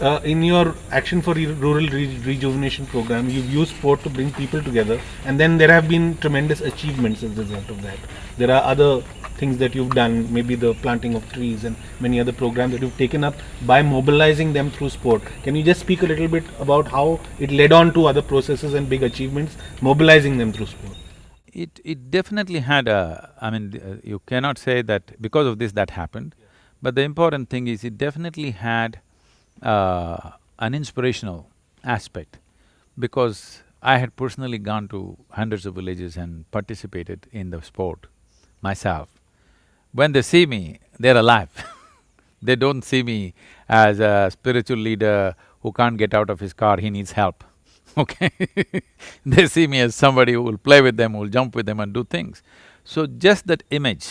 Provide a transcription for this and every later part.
uh, in your Action for Rural Re- Rejuvenation program, you've used sport to bring people together, and then there have been tremendous achievements as a result of that. There are other things that you've done, maybe the planting of trees and many other programs that you've taken up by mobilizing them through sport. Can you just speak a little bit about how it led on to other processes and big achievements, mobilizing them through sport? It… it definitely had a… I mean, uh, you cannot say that because of this that happened, but the important thing is it definitely had uh, an inspirational aspect because I had personally gone to hundreds of villages and participated in the sport myself. When they see me, they're alive They don't see me as a spiritual leader who can't get out of his car, he needs help, okay They see me as somebody who will play with them, who will jump with them and do things. So just that image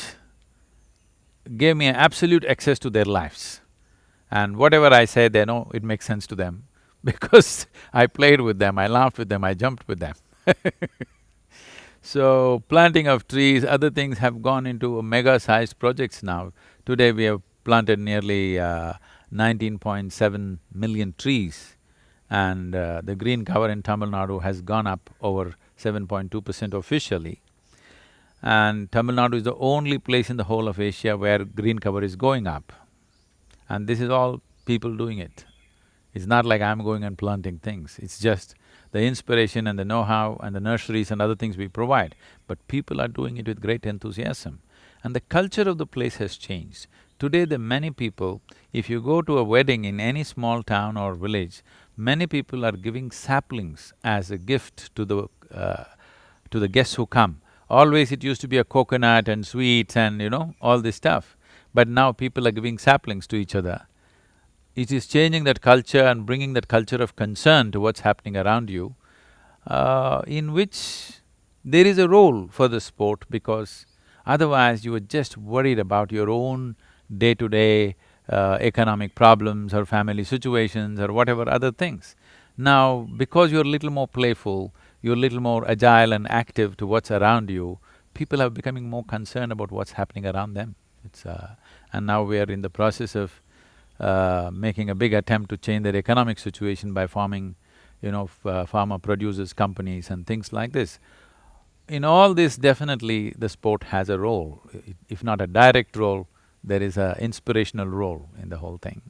gave me absolute access to their lives. And whatever I say, they know it makes sense to them because I played with them, I laughed with them, I jumped with them So, planting of trees, other things have gone into mega-sized projects now. Today we have planted nearly uh, 19.7 million trees and uh, the green cover in Tamil Nadu has gone up over 7.2 percent officially. And Tamil Nadu is the only place in the whole of Asia where green cover is going up. And this is all people doing it. It's not like I'm going and planting things, it's just the inspiration and the know-how and the nurseries and other things we provide, but people are doing it with great enthusiasm. And the culture of the place has changed. Today the many people, if you go to a wedding in any small town or village, many people are giving saplings as a gift to the… Uh, to the guests who come. Always it used to be a coconut and sweets and you know, all this stuff. But now people are giving saplings to each other. It is changing that culture and bringing that culture of concern to what's happening around you, uh, in which there is a role for the sport because otherwise you are just worried about your own day-to-day uh, economic problems or family situations or whatever other things. Now, because you're a little more playful, you're a little more agile and active to what's around you, people are becoming more concerned about what's happening around them. It's uh, and now we are in the process of uh, making a big attempt to change their economic situation by forming, you know, uh, farmer producers companies and things like this. In all this, definitely the sport has a role, if not a direct role, there is a inspirational role in the whole thing.